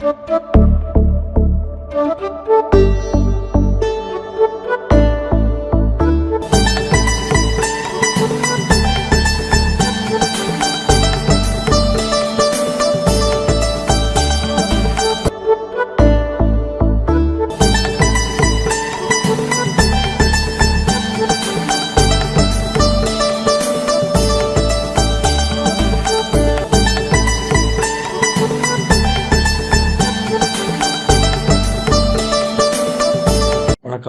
Thank you.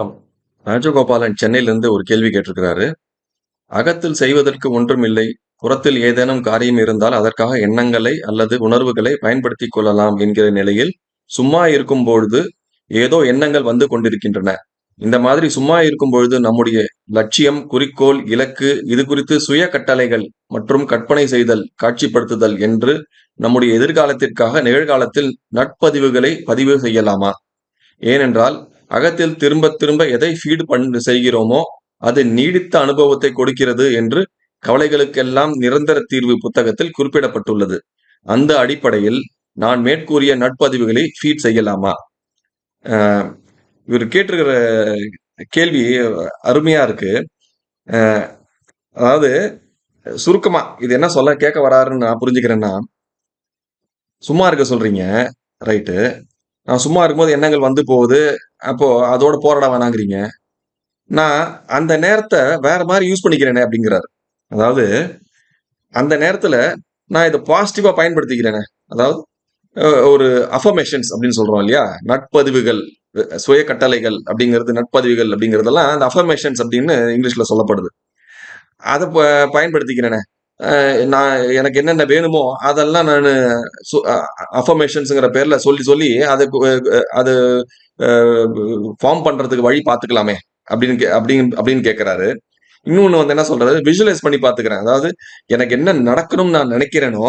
வணக்கம். ராஜகோபாலன் சென்னையிலிருந்து ஒரு கேள்வி கேட்டிருக்கிறாரு. அகத்தில் செய்வதற்கு ஒன்றும் இல்லை. புறத்தில் ஏதேனும் காரியம் இருந்தால் அதற்காக எண்ணங்களை அல்லது உணர்வுகளை பயன்படுத்தி கொள்ளலாம் என்கிற நிலையில் சும்மா இருக்கும் பொழுது ஏதோ எண்ணங்கள் வந்து கொண்டிருக்கின்றன. இந்த மாதிரி சும்மா இருக்கும் பொழுது நம்முடைய லட்சியம் குறிக்கோள் இலக்கு இது குறித்து சுய கட்டளைகள் மற்றும் கற்பனை செய்தல் காட்சிப்படுத்துதல் என்று நம்முடைய எதிர்காலத்திற்காக நிகழ்காலத்தில் நட்பதிவுகளை பதிவு செய்யலாமா? ஏனென்றால் அகத்தில் திரும்ப திரும்ப எதை ஃபீடு பண்ண செய்கிறோமோ அது நீடித்த அனுபவத்தை கொடுக்கிறது என்று கவலைகளுக்கெல்லாம் நிரந்தர தீர்வு புத்தகத்தில் குறிப்பிடப்பட்டுள்ளது. அந்த அடிப்படையில் நான் மேற்கூறிய நட்பதிவுகளை ஃபீட் செய்யலாமா? இவர் கேட்டிருக்கிற கேள்வி அருமையா இருக்கு. அதாவது சுருக்கமா இது என்ன சொல்ல கேட்க வராருன்னு நான் புரிஞ்சுக்கிறேன்னா சும்மா இருக்க சொல்றீங்க ரைட்டு. நான் சும்மா இருக்கும்போது எண்ணங்கள் வந்து போகுது. அப்போது அதோட போராட வேணாங்கிறீங்க. நான் அந்த நேரத்தை வேற மாதிரி யூஸ் பண்ணிக்கிறேனே அப்படிங்கிறாரு. அதாவது அந்த நேரத்தில் நான் இதை பாசிட்டிவாக பயன்படுத்திக்கிறேனே. அதாவது ஒரு அஃபர்மேஷன்ஸ் அப்படின்னு சொல்கிறோம் இல்லையா? நட்பதிவுகள் சுய கட்டளைகள் அப்படிங்கிறது நட்பதிவுகள் அப்படிங்கிறதெல்லாம் அந்த அஃபர்மேஷன்ஸ் அப்படின்னு இங்கிலீஷில் சொல்லப்படுது. அதை ப- பயன்படுத்திக்கிறேனே. நான் எனக்கு என்னென்ன வேணுமோ அதெல்லாம் நான் அஃபர்மேஷன்ஸுங்கிற பேரில் சொல்லி சொல்லி அதை அது ஃபார்ம் பண்ணுறதுக்கு வழி பார்த்துக்கலாமே அப்படின்னு கே- அப்படின்னு அப்படின்னு கேட்குறாரு இன்னொன்று வந்து என்ன சொல்றாரு விஷுவலைஸ் பண்ணி பார்த்துக்கிறேன். அதாவது எனக்கு என்ன நடக்கணும்னு நான் நினைக்கிறேனோ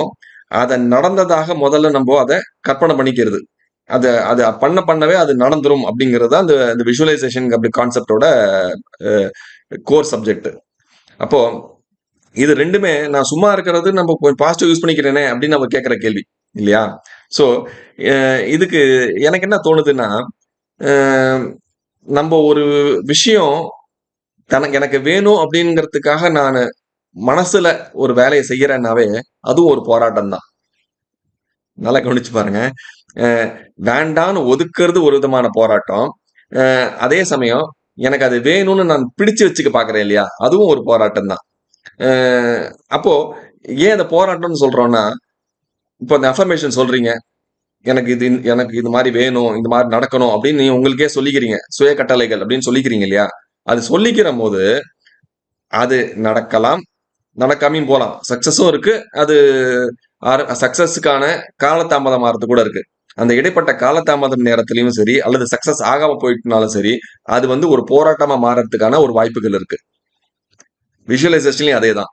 அதை நடந்ததாக முதல்ல நம்ம அதை கற்பனை பண்ணிக்கிறது. அதை அது பண்ண பண்ணவே அது நடந்துரும் அப்படிங்கிறது தான் அந்த இந்த விஷுவலைசேஷன் அப்படி கான்செப்டோட கோர் சப்ஜெக்ட் அப்போது இது ரெண்டுமே நான் சும்மா இருக்கிறது நம்ம பாசிட்டிவ் யூஸ் பண்ணிக்கிறேனே அப்படின்னு நம்ம கேட்குற கேள்வி இல்லையா? ஸோ இதுக்கு எனக்கு என்ன தோணுதுன்னா நம்ம ஒரு விஷயம் தனக்கு எனக்கு வேணும் அப்படிங்கிறதுக்காக நான் மனசுல ஒரு வேலையை செய்யறேன்னாவே அதுவும் ஒரு போராட்டம் தான் நல்லா கவனிச்சு பாருங்க. வேண்டான்னு ஒதுக்குறது ஒரு விதமான போராட்டம். அதே சமயம் எனக்கு அது வேணும்னு நான் பிடிச்சு வச்சுக்க பாக்குறேன் இல்லையா? அதுவும் ஒரு போராட்டம் தான் அப்போ ஏன் அந்த போராட்டம்னு சொல்றோம்னா இப்போ அந்த அஃபர்மேஷன் சொல்றீங்க. எனக்கு இது எனக்கு இது மாதிரி வேணும் இந்த மாதிரி நடக்கணும் அப்படின்னு நீங்க உங்களுக்கே சொல்லிக்கிறீங்க. சுய கட்டளைகள் அப்படின்னு சொல்லிக்கிறீங்க இல்லையா? அது சொல்லிக்கிற போது அது நடக்கலாம் நடக்காமையும் போகலாம் சக்சஸும் இருக்கு. அது சக்சஸுக்கான காலதாமதம் ஆறது கூட இருக்கு. அந்த இடைப்பட்ட காலதாமதம் நேரத்திலையும் சரி அல்லது சக்சஸ் ஆகாம போயிட்டுனாலும் சரி அது வந்து ஒரு போராட்டமா மாறறதுக்கான ஒரு வாய்ப்புகள் இருக்கு. விஷுவலைசேஷன்லையும் அதே தான்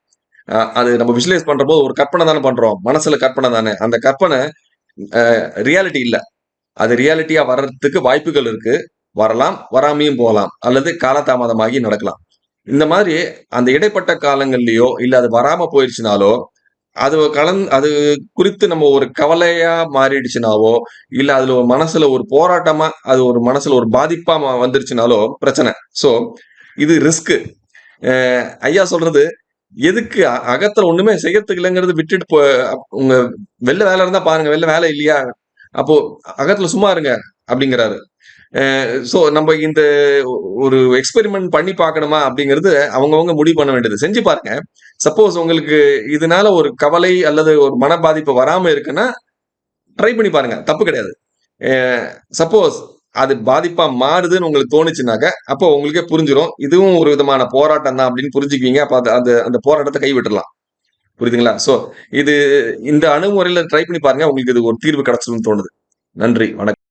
அது நம்ம விஷுவலைஸ் பண்ற போது ஒரு கற்பனை தானே பண்றோம். மனசுல கற்பனை தானே. அந்த கற்பனை ரியாலிட்டி இல்லை. அது ரியாலிட்டியா வர்றதுக்கு வாய்ப்புகள் இருக்கு. வரலாம் வராமையும் போகலாம். அல்லது காலதாமதமாகி நடக்கலாம். இந்த மாதிரி அந்த இடைப்பட்ட காலங்கள்லயோ இல்ல அது வராம போயிடுச்சுனாலோ அது கலந் அது குறித்து நம்ம ஒரு கவலையா மாறிடுச்சுனாவோ இல்ல அதுல ஒரு மனசுல ஒரு போராட்டமா அது ஒரு மனசுல ஒரு பாதிப்பா மா- வந்துருச்சுனாலோ பிரச்சனை. சோ இது ரிஸ்க் ஐயா சொல்றது எதுக்கு அகத்துல ஒண்ணுமே செய்யறதுக்கு இல்லைங்கிறது விட்டுட்டு போ உங்க வெளில வேலை இருந்தா பாருங்க வெளில வேலை இல்லையா? அப்போ அகத்துல சும்மா இருங்க அப்படிங்கிறாரு. ஸோ நம்ம இந்த ஒரு எக்ஸ்பெரிமெண்ட் பண்ணி பார்க்கணுமா அப்படிங்கிறது அவங்கவுங்க முடிவு பண்ண வேண்டியது. செஞ்சு பாருங்க. சப்போஸ் உங்களுக்கு இதனால ஒரு கவலை அல்லது ஒரு மன பாதிப்பு வராமல் இருக்குன்னா ட்ரை பண்ணி பாருங்க. தப்பு கிடையாது. சப்போஸ் அது பாதிப்பா மாறுதுன்னு உங்களுக்கு தோணுச்சுனாக்க அப்போ உங்களுக்கே புரிஞ்சிடும் இதுவும் ஒரு விதமான போராட்டம் தான் அப்படின்னு புரிஞ்சுக்குவீங்க. அப்ப அது அந்த அந்த போராட்டத்தை கைவிட்டுலாம் புரியுதுங்களா? சோ இது இந்த அணுகுமுறையில ட்ரை பண்ணி பாருங்க. உங்களுக்கு இது ஒரு தீர்வு கிடைச்சதுன்னு தோணுது. நன்றி. வணக்கம்.